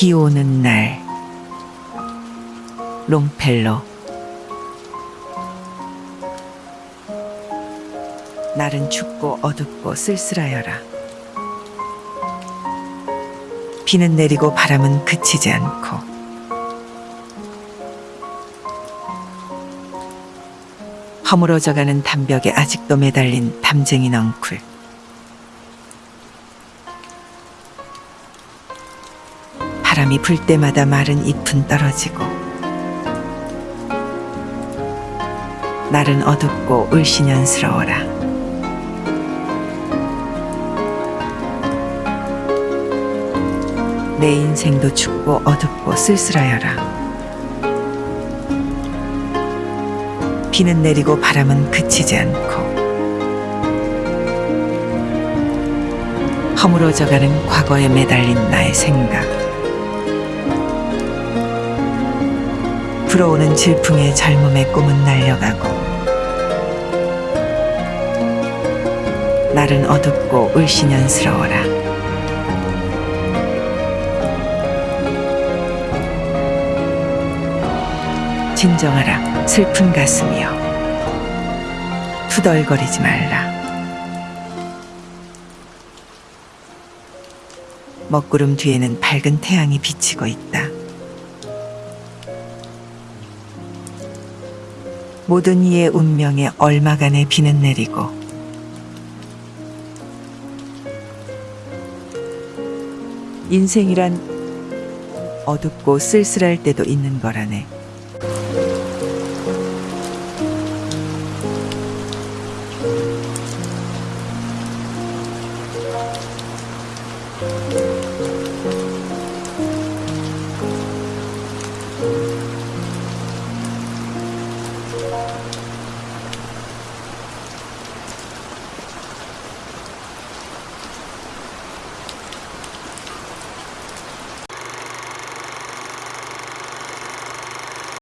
비 오는 날. 롱펠로 날은 춥고 어둡고 쓸쓸하여라. 비는 내리고 바람은 그치지 않고. 허물어져가는 담벽에 아직도 매달린 담쟁이 넝쿨 바람이 불 때마다 마른 잎은 떨어지고 날은 어둡고 울신연스러워라. 내 인생도 춥고 어둡고 쓸쓸하여라. 비는 내리고 바람은 그치지 않고 허물어져가는 과거에 매달린 나의 생각 불어오는 질풍에 젊음의 꿈은 날려가고 날은 어둡고 울신연스러워라. 진정하라 슬픈 가슴이여. 투덜거리지 말라. 먹구름 뒤에는 밝은 태양이 비치고 있다 모든 이의 운명에 얼마간의 비는 내리고 인생이란 어둡고 쓸쓸할 때도 있는 거라네.